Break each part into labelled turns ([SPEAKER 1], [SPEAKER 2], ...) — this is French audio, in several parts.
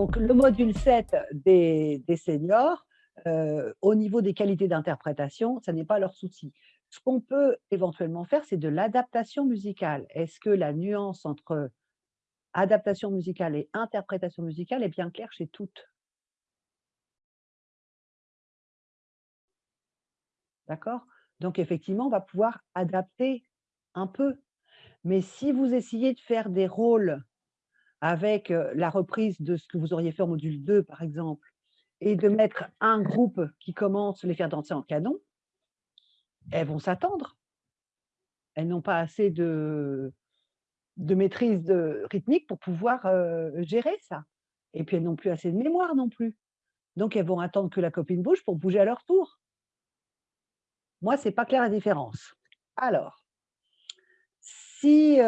[SPEAKER 1] Donc, le module 7 des, seniors, euh, au niveau des qualités d'interprétation, ça n'est pas leur souci. Ce qu'on peut éventuellement faire, c'est de l'adaptation musicale. Est-ce que la nuance entre adaptation musicale et interprétation musicale est bien claire chez toutes? D'accord? Donc, effectivement, on va pouvoir adapter un peu. Mais si vous essayez de faire des rôles avec la reprise de ce que vous auriez fait en module 2, par exemple, et de mettre un groupe qui commence, les faire danser en canon, elles vont s'attendre. Elles n'ont pas assez de, de maîtrise de rythmique pour pouvoir gérer ça. Et puis elles n'ont plus assez de mémoire non plus. Donc elles vont attendre que la copine bouge pour bouger à leur tour. Moi, c'est pas clair la différence. Alors, si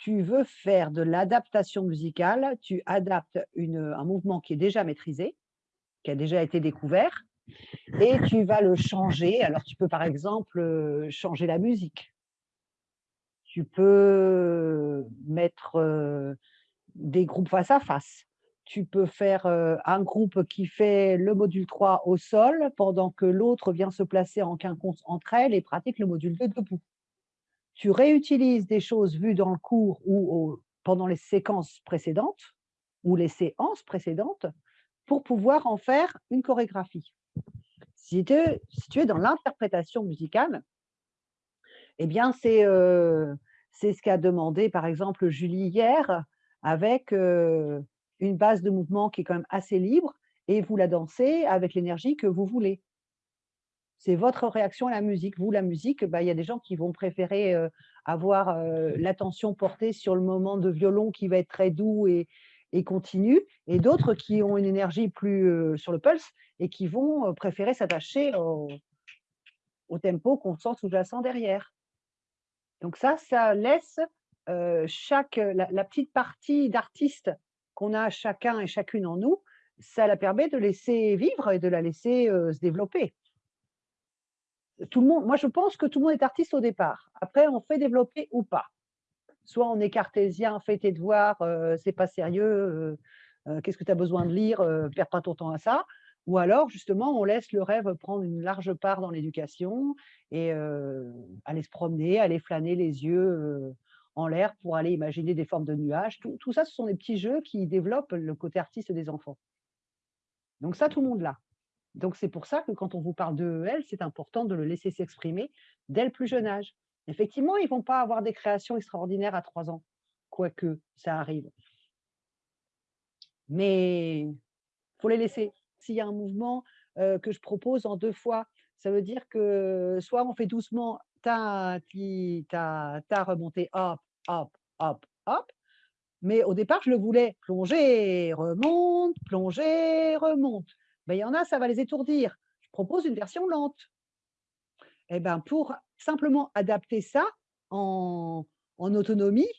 [SPEAKER 1] tu veux faire de l'adaptation musicale, tu adaptes un mouvement qui est déjà maîtrisé, qui a déjà été découvert, et tu vas le changer. Alors, tu peux par exemple changer la musique. Tu peux mettre des groupes face à face. Tu peux faire un groupe qui fait le module 3 au sol, pendant que l'autre vient se placer en quinconce entre elles et pratique le module 2 debout tu réutilises des choses vues dans le cours ou pendant les séquences précédentes ou les séances précédentes pour pouvoir en faire une chorégraphie. Si tu, es dans l'interprétation musicale, eh bien, c'est euh, ce qu'a demandé, par exemple, Julie hier, avec euh, une base de mouvement qui est quand même assez libre, et vous la dansez avec l'énergie que vous voulez c'est votre réaction à la musique. Vous, la musique, bah, il y a des gens qui vont préférer avoir l'attention portée sur le moment de violon qui va être très doux et, continu, et d'autres qui ont une énergie plus sur le pulse et qui vont préférer s'attacher au, tempo qu'on sent sous-jacent derrière. Donc ça, ça laisse chaque, la, petite partie d'artiste qu'on a chacun et chacune en nous, ça la permet de laisser vivre et de la laisser se développer tout le monde, moi je pense que tout le monde est artiste au départ. Après, on fait développer ou pas. Soit on est cartésien, fais tes devoirs, euh, c'est pas sérieux, euh, euh, qu'est-ce que tu as besoin de lire, perds pas ton temps à ça. Ou alors, justement, on laisse le rêve prendre une large part dans l'éducation et aller se promener, aller flâner les yeux en l'air pour aller imaginer des formes de nuages. Tout, tout ça, ce sont des petits jeux qui développent le côté artiste des enfants. Donc ça, tout le monde l'a. Donc, c'est pour ça que quand on vous parle d'EEL, c'est important de le laisser s'exprimer dès le plus jeune âge. Effectivement, ils ne vont pas avoir des créations extraordinaires à trois ans, quoique ça arrive. Mais il faut les laisser. S'il y a un mouvement que je propose en deux fois, ça veut dire que soit on fait doucement ta, ta, ta remontée, hop, hop, hop, hop, mais au départ, je le voulais plonger, remonte, plonger, remonte. Ben, il y en a, ça va les étourdir. Je propose une version lente. Et eh ben, pour simplement adapter ça en, autonomie,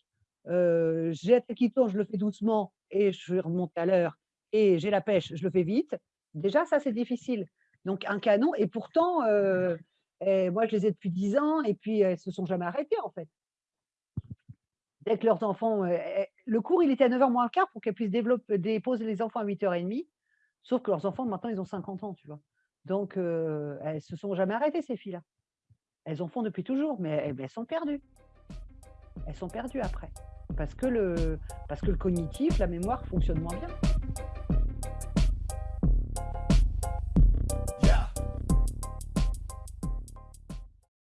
[SPEAKER 1] euh, j'ai la tête qui tourne, je le fais doucement et je remonte à l'heure, et j'ai la pêche, je le fais vite. Déjà, ça, c'est difficile. Donc, un canon, et pourtant, euh, eh, moi, je les ai depuis 10 ans, et puis elles se sont jamais arrêtées, en fait. Dès que leurs enfants... Euh, eh, le cours, il était à 9h moins le quart pour qu'elles puissent développer, déposer les enfants à 8h30. Sauf que leurs enfants, maintenant, ils ont 50 ans, tu vois. Donc, elles elles se sont jamais arrêtées, ces filles-là. Elles en font depuis toujours, mais elles, sont perdues. Elles sont perdues après. Parce que, le, parce que le cognitif, la mémoire fonctionne moins bien.